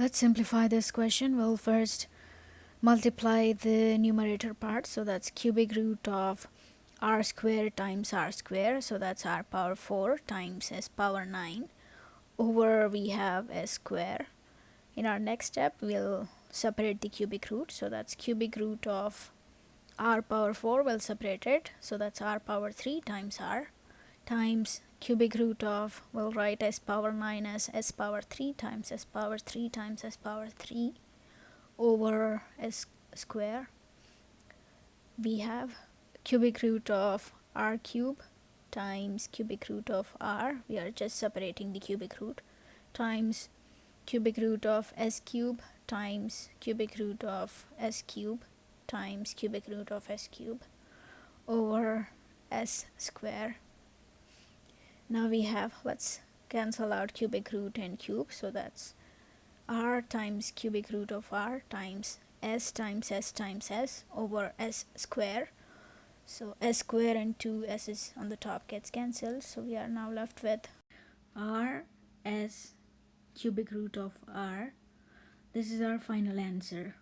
Let's simplify this question. We'll first multiply the numerator part. So that's cubic root of r square times r square. So that's r power 4 times s power 9 over we have s square. In our next step, we'll separate the cubic root. So that's cubic root of r power 4 We'll separate it. So that's r power 3 times r times cubic root of we'll write s power 9 as s power 3 times s power 3 times s power 3 over s square. We have cubic root of r cube times cubic root of r. We are just separating the cubic root times cubic root of s cube times cubic root of s cube times cubic root of s cube over s square now we have let's cancel out cubic root and cube. So that's r times cubic root of r times s times s times s over s square. So s square and 2 s's on the top gets cancelled. So we are now left with r s cubic root of r. This is our final answer